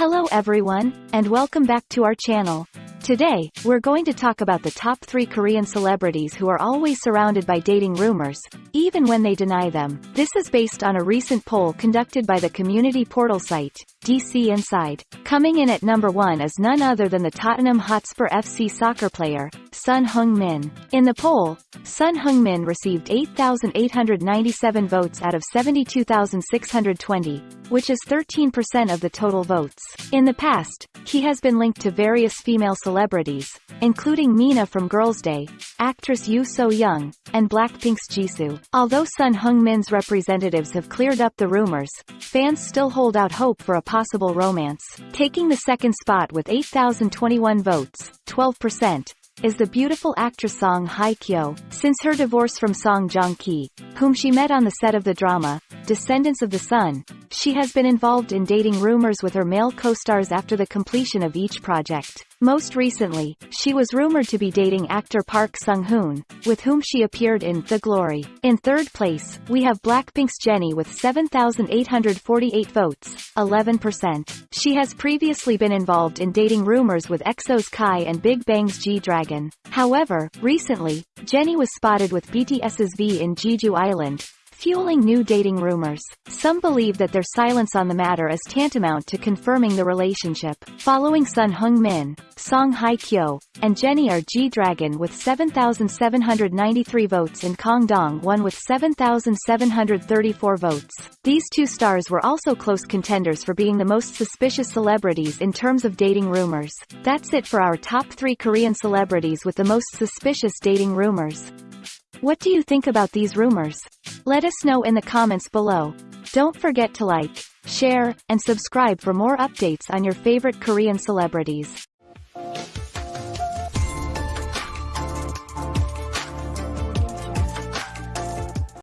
Hello everyone, and welcome back to our channel. Today, we're going to talk about the top 3 Korean celebrities who are always surrounded by dating rumors, even when they deny them. This is based on a recent poll conducted by the community portal site, DC Inside. Coming in at number 1 is none other than the Tottenham Hotspur FC soccer player, Son Heung-min. In the poll, Son Heung-min received 8,897 votes out of 72,620, which is 13% of the total votes. In the past, he has been linked to various female celebrities, including Mina from Girls' Day, actress Yoo So-young, and Blackpink's Jisoo. Although Son Heung-min's representatives have cleared up the rumors, fans still hold out hope for a possible romance. Taking the second spot with 8,021 votes, 12%, is the beautiful actress Song Hye-kyo. Since her divorce from Song Joong-ki, whom she met on the set of the drama, Descendants of the Sun, she has been involved in dating rumors with her male co-stars after the completion of each project. Most recently, she was rumored to be dating actor Park Sung-hoon, with whom she appeared in The Glory. In third place, we have Blackpink's Jennie with 7,848 votes, 11%. She has previously been involved in dating rumors with EXO's Kai and Big Bang's G-Dragon. However, recently, Jennie was spotted with BTS's V in Jeju Island, fueling new dating rumors. Some believe that their silence on the matter is tantamount to confirming the relationship. Following Son Heung-min, Song Hye-kyo, and Jennie are G-Dragon with 7,793 votes and Kang Dong won with 7,734 votes. These two stars were also close contenders for being the most suspicious celebrities in terms of dating rumors. That's it for our top 3 Korean celebrities with the most suspicious dating rumors. What do you think about these rumors? Let us know in the comments below. Don't forget to like, share, and subscribe for more updates on your favorite Korean celebrities.